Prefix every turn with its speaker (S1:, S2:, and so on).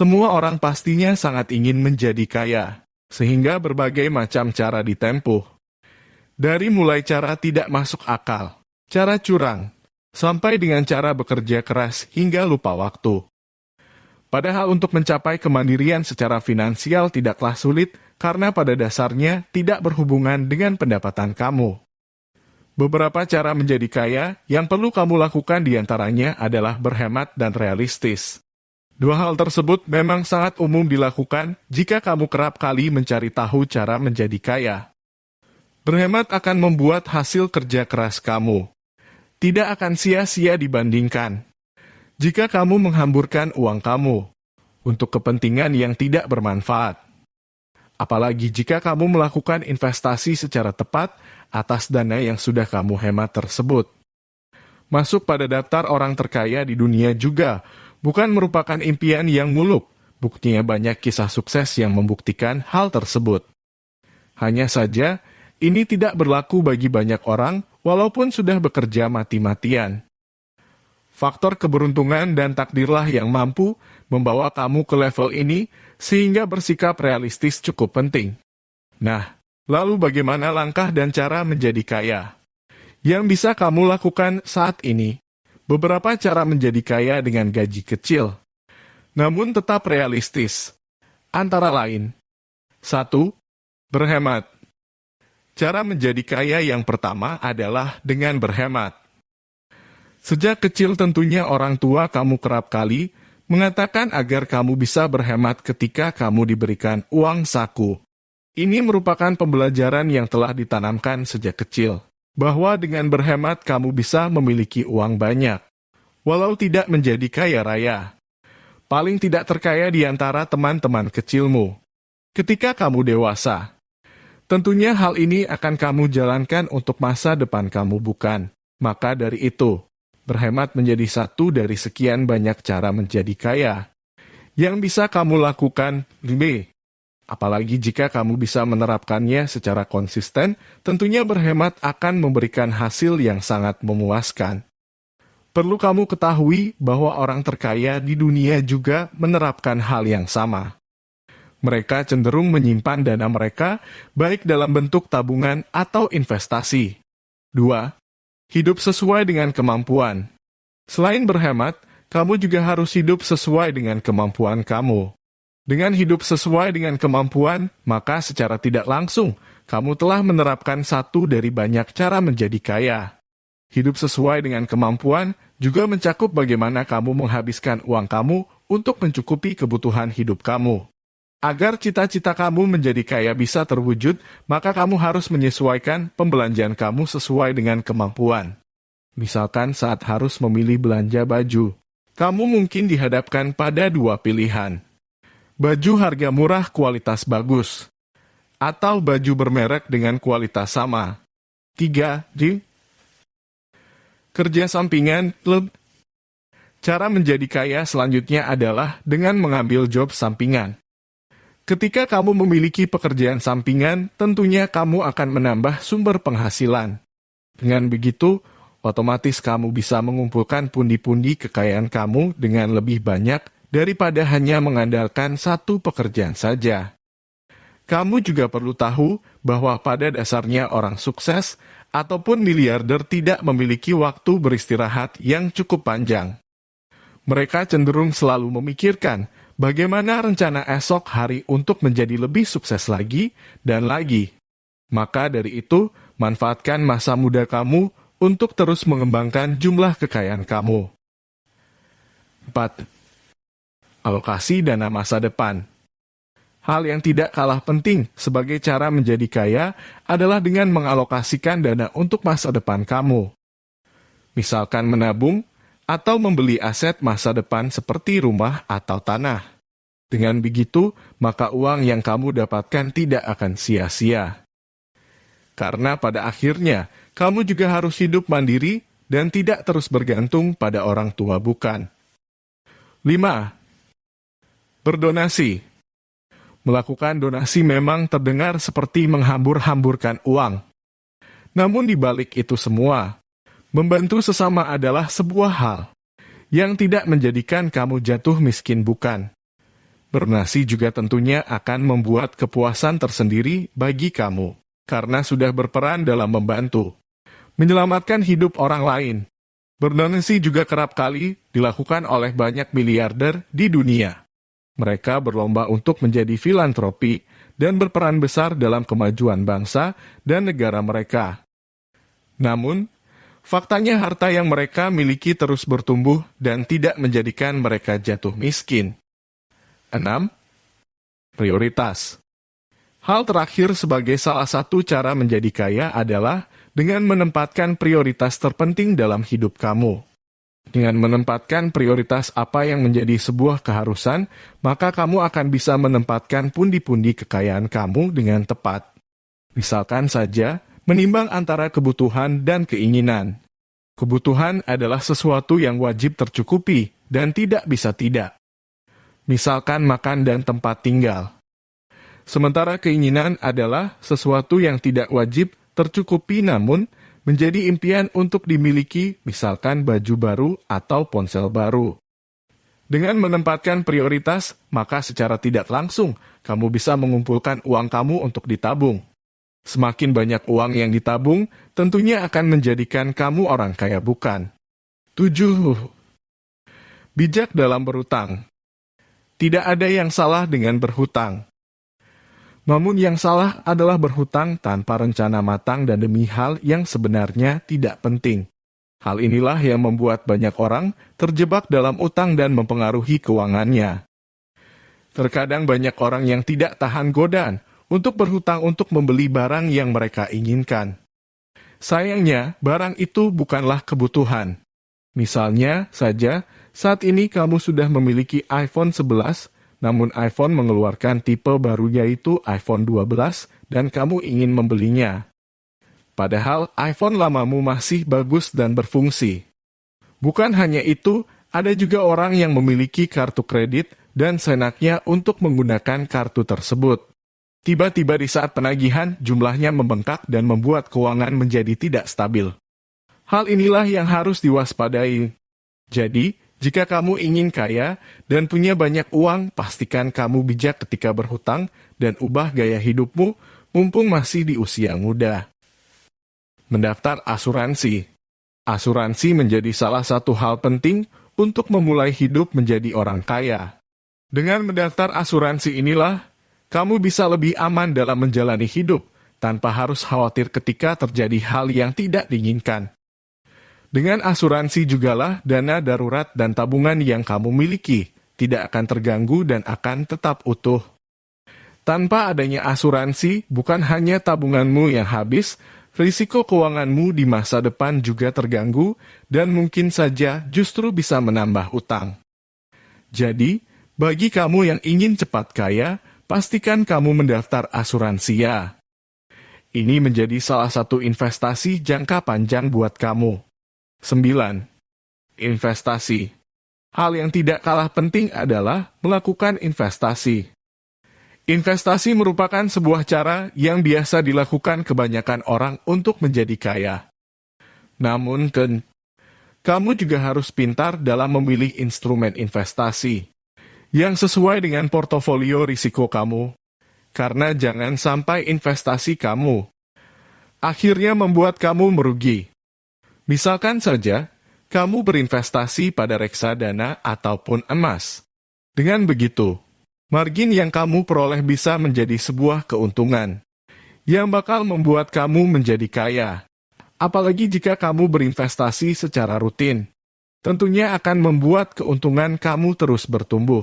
S1: Semua orang pastinya sangat ingin menjadi kaya, sehingga berbagai macam cara ditempuh. Dari mulai cara tidak masuk akal, cara curang, sampai dengan cara bekerja keras hingga lupa waktu. Padahal untuk mencapai kemandirian secara finansial tidaklah sulit karena pada dasarnya tidak berhubungan dengan pendapatan kamu. Beberapa cara menjadi kaya yang perlu kamu lakukan di antaranya adalah berhemat dan realistis. Dua hal tersebut memang sangat umum dilakukan jika kamu kerap kali mencari tahu cara menjadi kaya. Berhemat akan membuat hasil kerja keras kamu. Tidak akan sia-sia dibandingkan. Jika kamu menghamburkan uang kamu untuk kepentingan yang tidak bermanfaat. Apalagi jika kamu melakukan investasi secara tepat atas dana yang sudah kamu hemat tersebut. Masuk pada daftar orang terkaya di dunia juga bukan merupakan impian yang muluk. Buktinya banyak kisah sukses yang membuktikan hal tersebut. Hanya saja, ini tidak berlaku bagi banyak orang walaupun sudah bekerja mati-matian. Faktor keberuntungan dan takdirlah yang mampu membawa kamu ke level ini sehingga bersikap realistis cukup penting. Nah, lalu bagaimana langkah dan cara menjadi kaya? Yang bisa kamu lakukan saat ini beberapa cara menjadi kaya dengan gaji kecil, namun tetap realistis. Antara lain, satu, berhemat. Cara menjadi kaya yang pertama adalah dengan berhemat. Sejak kecil tentunya orang tua kamu kerap kali mengatakan agar kamu bisa berhemat ketika kamu diberikan uang saku. Ini merupakan pembelajaran yang telah ditanamkan sejak kecil bahwa dengan berhemat kamu bisa memiliki uang banyak, walau tidak menjadi kaya raya. Paling tidak terkaya di antara teman-teman kecilmu. Ketika kamu dewasa, tentunya hal ini akan kamu jalankan untuk masa depan kamu bukan. Maka dari itu, berhemat menjadi satu dari sekian banyak cara menjadi kaya. Yang bisa kamu lakukan, B. Apalagi jika kamu bisa menerapkannya secara konsisten, tentunya berhemat akan memberikan hasil yang sangat memuaskan. Perlu kamu ketahui bahwa orang terkaya di dunia juga menerapkan hal yang sama. Mereka cenderung menyimpan dana mereka baik dalam bentuk tabungan atau investasi. 2. Hidup sesuai dengan kemampuan. Selain berhemat, kamu juga harus hidup sesuai dengan kemampuan kamu. Dengan hidup sesuai dengan kemampuan, maka secara tidak langsung, kamu telah menerapkan satu dari banyak cara menjadi kaya. Hidup sesuai dengan kemampuan juga mencakup bagaimana kamu menghabiskan uang kamu untuk mencukupi kebutuhan hidup kamu. Agar cita-cita kamu menjadi kaya bisa terwujud, maka kamu harus menyesuaikan pembelanjaan kamu sesuai dengan kemampuan. Misalkan saat harus memilih belanja baju, kamu mungkin dihadapkan pada dua pilihan baju harga murah kualitas bagus, atau baju bermerek dengan kualitas sama. 3. Di kerja sampingan klub. Cara menjadi kaya selanjutnya adalah dengan mengambil job sampingan. Ketika kamu memiliki pekerjaan sampingan, tentunya kamu akan menambah sumber penghasilan. Dengan begitu, otomatis kamu bisa mengumpulkan pundi-pundi kekayaan kamu dengan lebih banyak daripada hanya mengandalkan satu pekerjaan saja. Kamu juga perlu tahu bahwa pada dasarnya orang sukses ataupun miliarder tidak memiliki waktu beristirahat yang cukup panjang. Mereka cenderung selalu memikirkan bagaimana rencana esok hari untuk menjadi lebih sukses lagi dan lagi. Maka dari itu, manfaatkan masa muda kamu untuk terus mengembangkan jumlah kekayaan kamu. 4 alokasi dana masa depan. Hal yang tidak kalah penting sebagai cara menjadi kaya adalah dengan mengalokasikan dana untuk masa depan kamu. Misalkan menabung atau membeli aset masa depan seperti rumah atau tanah. Dengan begitu, maka uang yang kamu dapatkan tidak akan sia-sia. Karena pada akhirnya, kamu juga harus hidup mandiri dan tidak terus bergantung pada orang tua bukan. 5. Berdonasi Melakukan donasi memang terdengar seperti menghambur-hamburkan uang. Namun di balik itu semua, membantu sesama adalah sebuah hal yang tidak menjadikan kamu jatuh miskin bukan. Bernasi juga tentunya akan membuat kepuasan tersendiri bagi kamu, karena sudah berperan dalam membantu, menyelamatkan hidup orang lain. Berdonasi juga kerap kali dilakukan oleh banyak miliarder di dunia. Mereka berlomba untuk menjadi filantropi dan berperan besar dalam kemajuan bangsa dan negara mereka. Namun, faktanya harta yang mereka miliki terus bertumbuh dan tidak menjadikan mereka jatuh miskin. 6. Prioritas Hal terakhir sebagai salah satu cara menjadi kaya adalah dengan menempatkan prioritas terpenting dalam hidup kamu. Dengan menempatkan prioritas apa yang menjadi sebuah keharusan, maka kamu akan bisa menempatkan pundi-pundi kekayaan kamu dengan tepat. Misalkan saja, menimbang antara kebutuhan dan keinginan. Kebutuhan adalah sesuatu yang wajib tercukupi dan tidak bisa tidak misalkan makan dan tempat tinggal. Sementara keinginan adalah sesuatu yang tidak wajib tercukupi namun menjadi impian untuk dimiliki, misalkan baju baru atau ponsel baru. Dengan menempatkan prioritas, maka secara tidak langsung kamu bisa mengumpulkan uang kamu untuk ditabung. Semakin banyak uang yang ditabung, tentunya akan menjadikan kamu orang kaya bukan. 7. Bijak dalam berutang tidak ada yang salah dengan berhutang. Namun yang salah adalah berhutang tanpa rencana matang dan demi hal yang sebenarnya tidak penting. Hal inilah yang membuat banyak orang terjebak dalam utang dan mempengaruhi keuangannya. Terkadang banyak orang yang tidak tahan godaan untuk berhutang untuk membeli barang yang mereka inginkan. Sayangnya, barang itu bukanlah kebutuhan. Misalnya saja, saat ini kamu sudah memiliki iPhone 11, namun iPhone mengeluarkan tipe baru yaitu iPhone 12 dan kamu ingin membelinya. Padahal iPhone lamamu masih bagus dan berfungsi. Bukan hanya itu, ada juga orang yang memiliki kartu kredit dan senaknya untuk menggunakan kartu tersebut. Tiba-tiba di saat penagihan, jumlahnya membengkak dan membuat keuangan menjadi tidak stabil. Hal inilah yang harus diwaspadai. Jadi, jika kamu ingin kaya dan punya banyak uang, pastikan kamu bijak ketika berhutang dan ubah gaya hidupmu mumpung masih di usia muda. Mendaftar asuransi Asuransi menjadi salah satu hal penting untuk memulai hidup menjadi orang kaya. Dengan mendaftar asuransi inilah, kamu bisa lebih aman dalam menjalani hidup tanpa harus khawatir ketika terjadi hal yang tidak diinginkan. Dengan asuransi jugalah dana darurat dan tabungan yang kamu miliki tidak akan terganggu dan akan tetap utuh. Tanpa adanya asuransi, bukan hanya tabunganmu yang habis, risiko keuanganmu di masa depan juga terganggu dan mungkin saja justru bisa menambah utang. Jadi, bagi kamu yang ingin cepat kaya, pastikan kamu mendaftar asuransi ya. Ini menjadi salah satu investasi jangka panjang buat kamu. 9. Investasi Hal yang tidak kalah penting adalah melakukan investasi. Investasi merupakan sebuah cara yang biasa dilakukan kebanyakan orang untuk menjadi kaya. Namun, ten, kamu juga harus pintar dalam memilih instrumen investasi yang sesuai dengan portofolio risiko kamu, karena jangan sampai investasi kamu akhirnya membuat kamu merugi. Misalkan saja, kamu berinvestasi pada reksadana ataupun emas. Dengan begitu, margin yang kamu peroleh bisa menjadi sebuah keuntungan yang bakal membuat kamu menjadi kaya. Apalagi jika kamu berinvestasi secara rutin, tentunya akan membuat keuntungan kamu terus bertumbuh.